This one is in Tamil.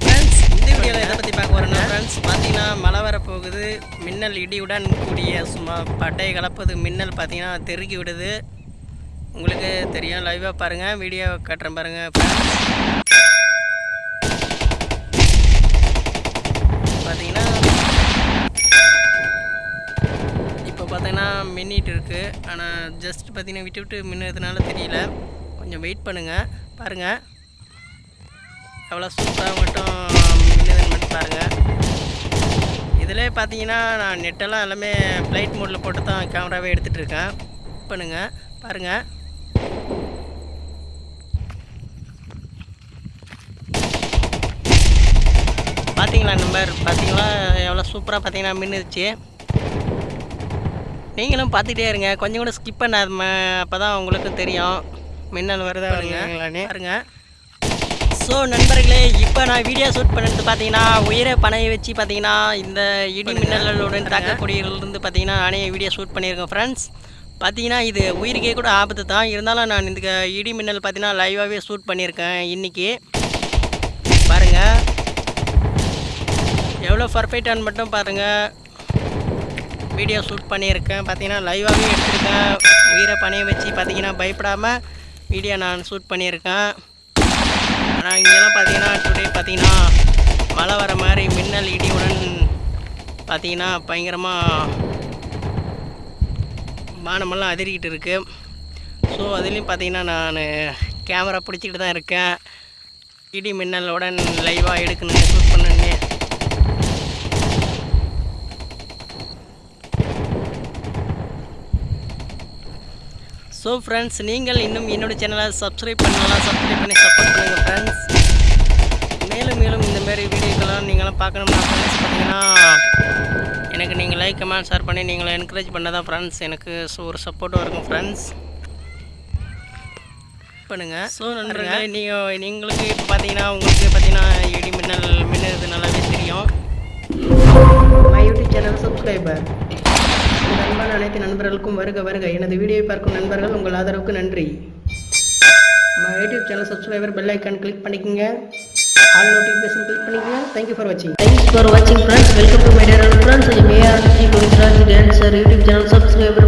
ஃப்ரெண்ட்ஸ் இந்த வீடியோவில் எதை பற்றி பார்க்க போகிறோம்னா ஃப்ரெண்ட்ஸ் பார்த்தீங்கன்னா மழை வர போகுது மின்னல் இடியுடன் கூடிய சும்மா பட்டை கலப்பது. மின்னல் பார்த்தீங்கன்னா தெருக்கி விடுது. உங்களுக்கு தெரியும் லைவாக பாருங்கள் வீடியோ காட்டுறேன் பாருங்கள் பார்த்தீங்கன்னா இப்போ பார்த்தீங்கன்னா மின்னிட்டு இருக்குது ஆனால் ஜஸ்ட் பார்த்தீங்கன்னா விட்டு விட்டு மின்னுறதுனால தெரியல. கொஞ்சம் வெயிட் பண்ணுங்கள் பாருங்கள் எவ்வளோ சூப்பராக மட்டும் மின்னுதுன்னு மட்டும் பாருங்கள் இதில் பார்த்தீங்கன்னா நான் நெட்டெல்லாம் எல்லாமே ஃப்ளைட் மோடில் போட்டு தான் கேமராவே எடுத்துகிட்டு இருக்கேன் பண்ணுங்கள் பாருங்கள் பார்த்தீங்களா நம்பர் பார்த்தீங்களா? எவ்வளோ சூப்பராக பார்த்தீங்கன்னா மின்னுச்சு. நீங்களும் பார்த்துட்டே இருங்க. கொஞ்சம் கூட ஸ்கிப் பண்ணாத அப்போ தான் உங்களுக்கு தெரியும். மின்னல் வருதா வருங்களானே பாருங்க. ஸோ நண்பர்களே இப்போ நான் வீடியோ ஷூட் பண்ணது பார்த்தீங்கன்னா உயிரை பணையை வச்சு பார்த்தீங்கன்னா இந்த இடி மின்னலுடன் தாக்கக்கூடியவர்லேருந்து பார்த்தீங்கன்னா நானே வீடியோ ஷூட் பண்ணியிருக்கேன் ஃப்ரெண்ட்ஸ் பார்த்தீங்கன்னா இது உயிருக்கே கூட ஆபத்து தான். இருந்தாலும் நான் இந்த இடி மின்னல் பார்த்தீங்கன்னா லைவாகவே ஷூட் பண்ணியிருக்கேன் இன்றைக்கி பாருங்கள் எவ்வளோ பர்ஃபெக்டானு மட்டும் பாருங்கள் வீடியோ ஷூட் பண்ணியிருக்கேன். பார்த்தீங்கன்னா லைவாகவே எடுத்திருக்கேன். உயிரை பணைய வச்சு பார்த்தீங்கன்னா பயப்படாமல் வீடியோ நான் ஷூட் பண்ணியிருக்கேன். ஆனால் இங்கெல்லாம் பார்த்தீங்கன்னா டுடே பார்த்தீங்கன்னா மழை வர மாதிரி மின்னல் இடியுடன் பார்த்தீங்கன்னா பயங்கரமாக வானமெல்லாம் அதிரிக்கிட்டு இருக்குது ஸோ அதுலேயும் பார்த்தீங்கன்னா நான் கேமரா பிடிச்சிக்கிட்டு தான் இருக்கேன். இடி மின்னலுடன் லைவாக எடுக்கணும் ஷூட் பண்ணணுங்க ஸோ ஃப்ரெண்ட்ஸ் நீங்கள் இன்னும் என்னோட சேனலை சப்ஸ்கிரைப் பண்ணலாம் சப்ஸ்கிரைப் பண்ணி சப்போர்ட் பண்ணுங்கள் ஃப்ரெண்ட்ஸ் மேலும் மேலும் இந்த மாதிரி வீடியோக்கெல்லாம் நீங்களாம் பார்க்கணும்னா ஃப்ரெண்ட்ஸ் பார்த்தீங்கன்னா எனக்கு நீங்கள் லைக் கமெண்ட் ஷேர் பண்ணி நீங்களை என்கரேஜ் பண்ண தான் ஃப்ரெண்ட்ஸ் எனக்கு ஸோ ஒரு சப்போர்ட்டும் இருக்கும் ஃப்ரெண்ட்ஸ் பண்ணுங்கள் ஸோ நண்பர்களே நீங்கள் நீங்களுக்கு இப்போ பார்த்தீங்கன்னா உங்களுக்கு பார்த்தீங்கன்னா இடி மின்னல் மின்னது நல்லாவே தெரியும். மை யூடியூப் சேனல் சப்ஸ்கிரைபர் உங்கள் அனைத்து நண்பர்களுக்கும் வருக வருக. எனது வீடியோவை பார்க்கும் நண்பர்கள் உங்கள் ஆதரவுக்கு நன்றி. நம்ம YouTube channel subscriber bell icon click பண்ணிக்கோங்க. ஆல் நோட்டிஃபிகேஷன் கிளிக் பண்ணிக்கோங்க. தேங்க்யூ ஃபார் வாட்சிங் Thanks for watching friends. Welcome to my R friends. I dancer YouTube channel subscriber